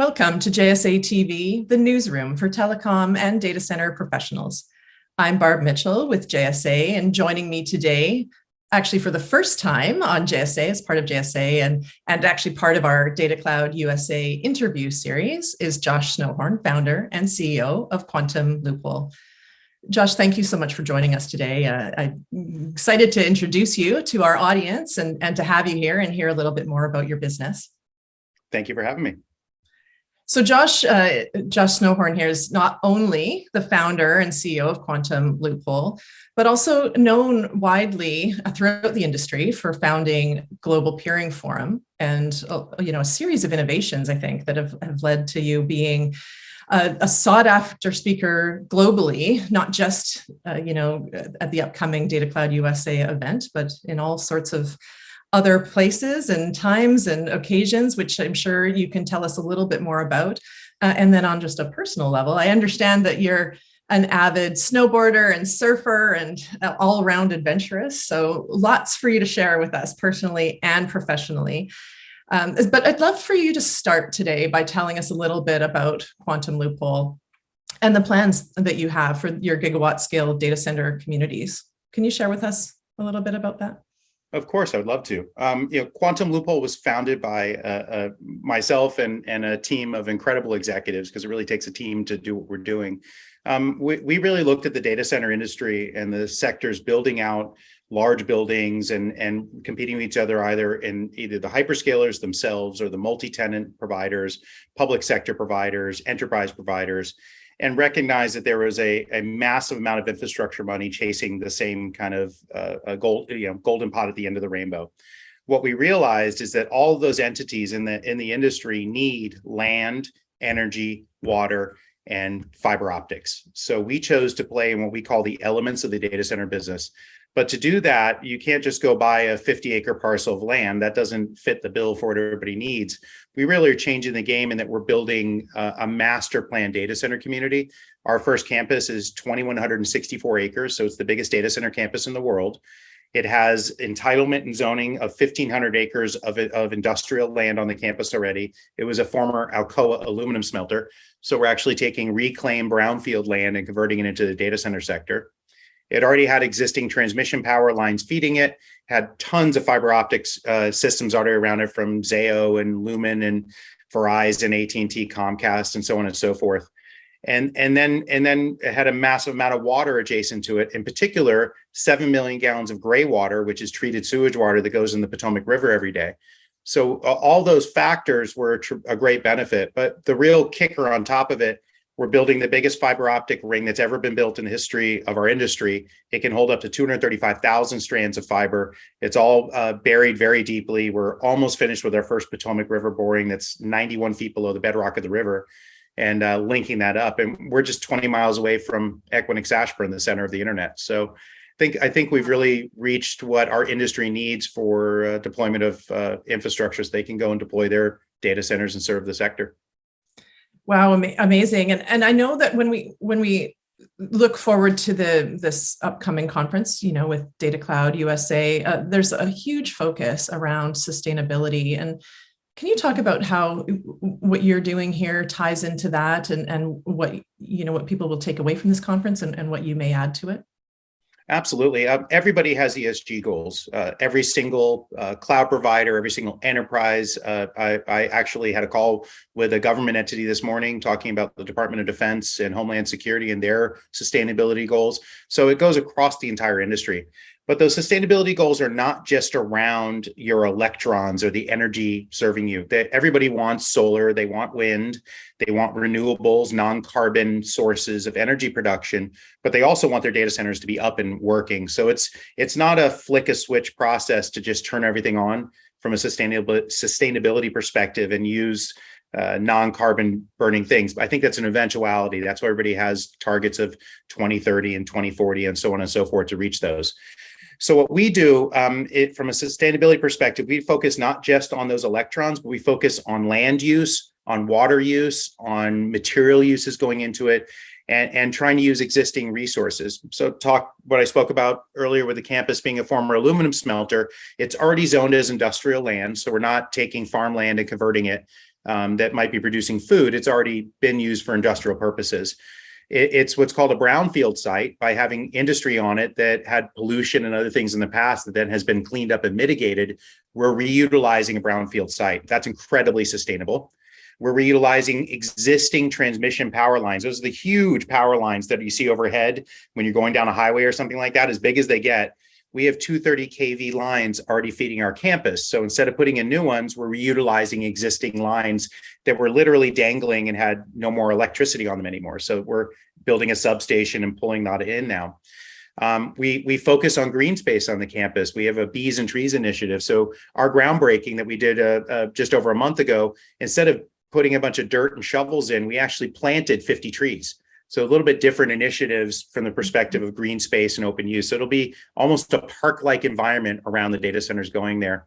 Welcome to JSA TV, the newsroom for telecom and data center professionals. I'm Barb Mitchell with JSA and joining me today, actually for the first time on JSA as part of JSA and, and actually part of our Data Cloud USA interview series is Josh Snowhorn, founder and CEO of Quantum Loophole. Josh, thank you so much for joining us today. Uh, I'm excited to introduce you to our audience and, and to have you here and hear a little bit more about your business. Thank you for having me. So Josh, uh, Josh Snowhorn here is not only the founder and CEO of Quantum Loophole, but also known widely throughout the industry for founding Global Peering Forum and uh, you know a series of innovations, I think, that have, have led to you being a, a sought after speaker globally, not just uh, you know at the upcoming Data Cloud USA event, but in all sorts of other places and times and occasions, which I'm sure you can tell us a little bit more about. Uh, and then on just a personal level, I understand that you're an avid snowboarder and surfer and all around adventurous. So lots for you to share with us personally and professionally. Um, but I'd love for you to start today by telling us a little bit about Quantum Loophole and the plans that you have for your gigawatt scale data center communities. Can you share with us a little bit about that? Of course, I would love to. Um, you know, Quantum Loophole was founded by uh, uh, myself and, and a team of incredible executives because it really takes a team to do what we're doing. Um, we, we really looked at the data center industry and the sectors building out large buildings and, and competing with each other either in either the hyperscalers themselves or the multi-tenant providers, public sector providers, enterprise providers and recognize that there was a, a massive amount of infrastructure money chasing the same kind of uh, gold, you know, golden pot at the end of the rainbow. What we realized is that all of those entities in the in the industry need land, energy, water, and fiber optics. So we chose to play in what we call the elements of the data center business. But to do that, you can't just go buy a 50 acre parcel of land. That doesn't fit the bill for what everybody needs. We really are changing the game in that we're building a, a master plan data center community. Our first campus is 2,164 acres. So it's the biggest data center campus in the world. It has entitlement and zoning of 1,500 acres of, of industrial land on the campus already. It was a former Alcoa aluminum smelter. So we're actually taking reclaimed brownfield land and converting it into the data center sector. It already had existing transmission power lines feeding it, had tons of fiber optics uh, systems already around it from Zayo and Lumen and Verizon, AT&T, Comcast, and so on and so forth. And, and then and then it had a massive amount of water adjacent to it, in particular, 7 million gallons of gray water, which is treated sewage water that goes in the Potomac River every day. So all those factors were a, a great benefit, but the real kicker on top of it we're building the biggest fiber optic ring that's ever been built in the history of our industry. It can hold up to 235,000 strands of fiber. It's all uh, buried very deeply. We're almost finished with our first Potomac River boring that's 91 feet below the bedrock of the river and uh, linking that up. And we're just 20 miles away from Equinix Ashburn, the center of the internet. So I think, I think we've really reached what our industry needs for uh, deployment of uh, infrastructure they can go and deploy their data centers and serve the sector. Wow, am amazing. And, and I know that when we when we look forward to the this upcoming conference, you know, with Data Cloud USA, uh, there's a huge focus around sustainability. And can you talk about how what you're doing here ties into that and, and what, you know, what people will take away from this conference and, and what you may add to it? Absolutely. Um, everybody has ESG goals. Uh, every single uh, cloud provider, every single enterprise. Uh, I, I, actually had a call with a government entity this morning talking about the Department of Defense and Homeland Security and their sustainability goals. So it goes across the entire industry. But those sustainability goals are not just around your electrons or the energy serving you. Everybody wants solar, they want wind, they want renewables, non-carbon sources of energy production, but they also want their data centers to be up and working. So it's it's not a flick a switch process to just turn everything on from a sustainability sustainability perspective and use uh, non-carbon burning things. But I think that's an eventuality. That's why everybody has targets of 2030 and 2040 and so on and so forth to reach those. So what we do um, it, from a sustainability perspective, we focus not just on those electrons, but we focus on land use, on water use, on material uses going into it, and, and trying to use existing resources. So talk what I spoke about earlier with the campus being a former aluminum smelter, it's already zoned as industrial land. So we're not taking farmland and converting it. um, that might be producing food. It's already been used for industrial purposes. It, it's what's called a brownfield site by having industry on it that had pollution and other things in the past that then has been cleaned up and mitigated. We're reutilizing a brownfield site. That's incredibly sustainable. We're reutilizing existing transmission power lines. Those are the huge power lines that you see overhead when you're going down a highway or something like that, as big as they get. We have 230 kV lines already feeding our campus. So instead of putting in new ones, we're reutilizing existing lines that were literally dangling and had no more electricity on them anymore. So we're building a substation and pulling that in now. Um, we, we focus on green space on the campus. We have a bees and trees initiative. So our groundbreaking that we did uh, uh, just over a month ago, instead of putting a bunch of dirt and shovels in, we actually planted 50 trees. So a little bit different initiatives from the perspective of green space and open use. So it'll be almost a park-like environment around the data centers going there.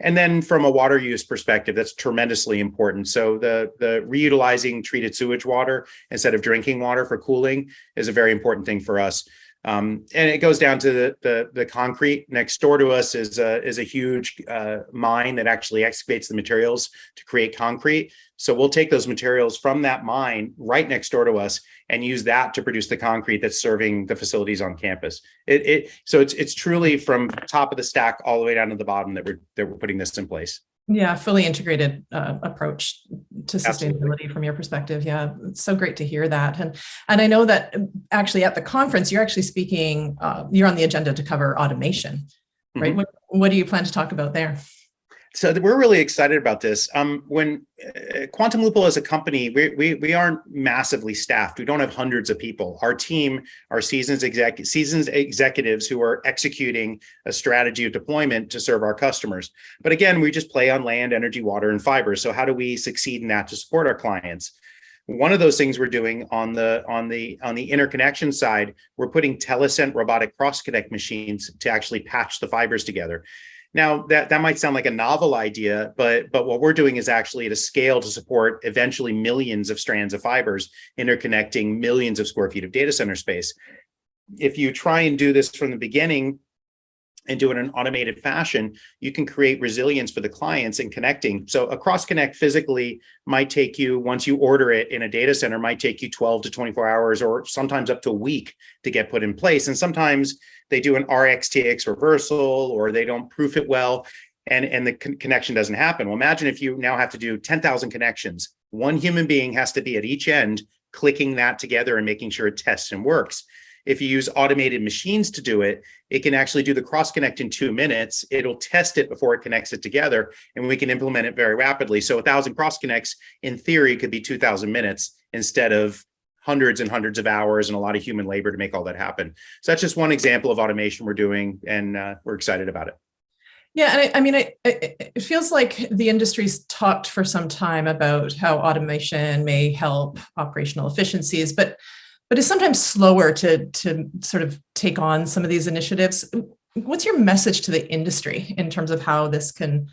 And then from a water use perspective, that's tremendously important. So the, the reutilizing treated sewage water instead of drinking water for cooling is a very important thing for us. Um, and it goes down to the, the, the concrete next door to us is a, is a huge uh, mine that actually excavates the materials to create concrete. So we'll take those materials from that mine right next door to us and use that to produce the concrete that's serving the facilities on campus. It, it so it's it's truly from top of the stack all the way down to the bottom that we're that we're putting this in place. Yeah, fully integrated uh, approach to sustainability Absolutely. from your perspective. Yeah, it's so great to hear that. And and I know that um, actually at the conference, you're actually speaking, uh, you're on the agenda to cover automation, right? Mhm. What, what do you plan to talk about there? So we're really excited about this. Um, when uh, Quantum Loophole as a company, we, we, we aren't massively staffed. We don't have hundreds of people. Our team are seasons exec seasons executives who are executing a strategy of deployment to serve our customers. But again, we just play on land, energy, water, and fiber. So how do we succeed in that to support our clients? One of those things we're doing on the on the on the interconnection side, we're putting Telescent robotic cross connect machines to actually patch the fibers together. Now that, that might sound like a novel idea, but, but what we're doing is actually at a scale to support eventually millions of strands of fibers interconnecting millions of square feet of data center space. If you try and do this from the beginning and do it in an automated fashion, you can create resilience for the clients in connecting. So a cross connect physically might take you, once you order it in a data center, might take you 12 to 24 hours or sometimes up to a week to get put in place. And sometimes they do an RxTX reversal or they don't proof it well and, and the con connection doesn't happen. Well, imagine if you now have to do 10,000 connections. One human being has to be at each end clicking that together and making sure it tests and works. If you use automated machines to do it, it can actually do the cross connect in two minutes. It'll test it before it connects it together and we can implement it very rapidly. So a thousand cross connects in theory could be 2000 minutes instead of hundreds and hundreds of hours and a lot of human labor to make all that happen. So that's just one example of automation we're doing and uh, we're excited about it. Yeah, and I, I mean, it, it feels like the industry's talked for some time about how automation may help operational efficiencies, but but is sometimes slower to to sort of take on some of these initiatives. What's your message to the industry in terms of how this can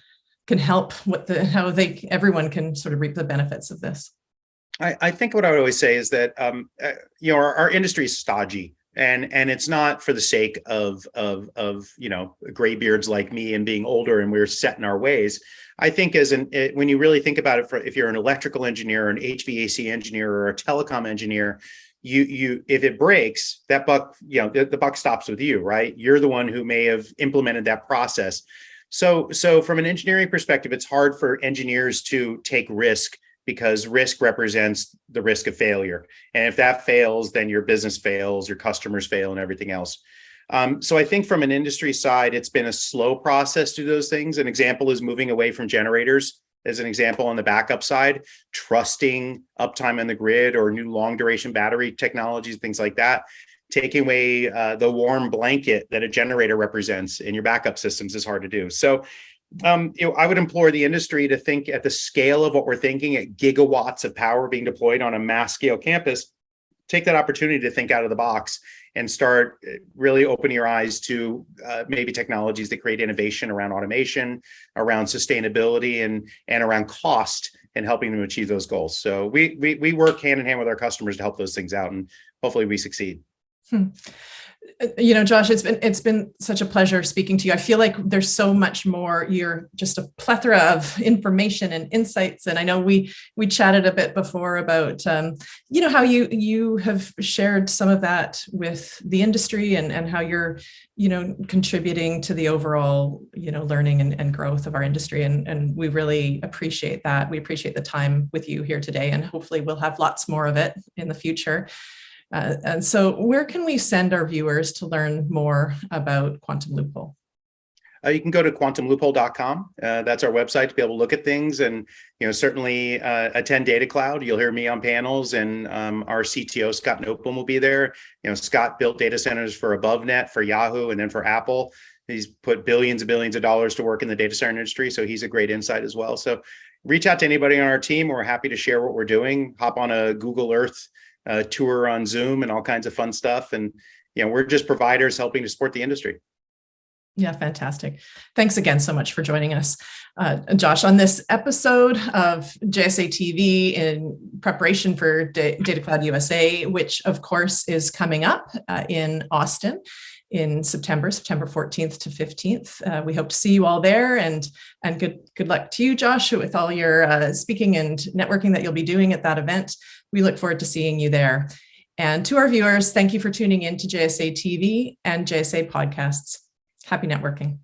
can help what the how they everyone can sort of reap the benefits of this? I, I think what I would always say is that um, uh, you know our, our industry is stodgy and and it's not for the sake of of of you know graybeards like me and being older and we're set in our ways i think as an it, when you really think about it for if you're an electrical engineer an hvac engineer or a telecom engineer you you if it breaks that buck you know the, the buck stops with you right you're the one who may have implemented that process so so from an engineering perspective it's hard for engineers to take risk because risk represents the risk of failure. And if that fails, then your business fails, your customers fail and everything else. Um, so I think from an industry side, it's been a slow process to those things. An example is moving away from generators as an example on the backup side, trusting uptime on the grid or new long duration battery technologies, things like that. Taking away uh, the warm blanket that a generator represents in your backup systems is hard to do. So um, you know, I would implore the industry to think at the scale of what we're thinking at gigawatts of power being deployed on a mass scale campus, take that opportunity to think out of the box and start uh, really opening your eyes to uh, maybe technologies that create innovation around automation, around sustainability and, and around cost and helping them achieve those goals. So we, we, we work hand in hand with our customers to help those things out and hopefully we succeed. Hmm. Uh, You know, Josh, it's been it's been such a pleasure speaking to you. I feel like there's so much more. You're just a plethora of information and insights. And I know we we chatted a bit before about um, you know how you you have shared some of that with the industry and and how you're you know contributing to the overall you know learning and, and growth of our industry. And and we really appreciate that. We appreciate the time with you here today, and hopefully we'll have lots more of it in the future. Uh, and so where can we send our viewers to learn more about Quantum Loophole? Uh, you can go to quantumloophole.com. Uh, that's our website to be able to look at things and, you know, certainly uh, attend Data Cloud. You'll hear me on panels and um, our CTO, Scott Noteboom, will be there. You know, Scott built data centers for AboveNet, for Yahoo, and then for Apple. He's put billions and billions of dollars to work in the data center industry. So he's a great insight as well. So reach out to anybody on our team. We're happy to share what we're doing. Hop on a Google Earth uh, tour on Zoom and all kinds of fun stuff. And, you know, we're just providers helping to support the industry. Yeah, fantastic. Thanks again so much for joining us, uh, Josh, on this episode of JSA TV in preparation for D Data Cloud USA, which of course is coming up uh, in Austin in September, September 14th to 15th. Uh, we hope to see you all there and, and good, good luck to you, Josh, with all your uh, speaking and networking that you'll be doing at that event. We look forward to seeing you there. And to our viewers, thank you for tuning in to JSA TV and JSA podcasts. Happy networking.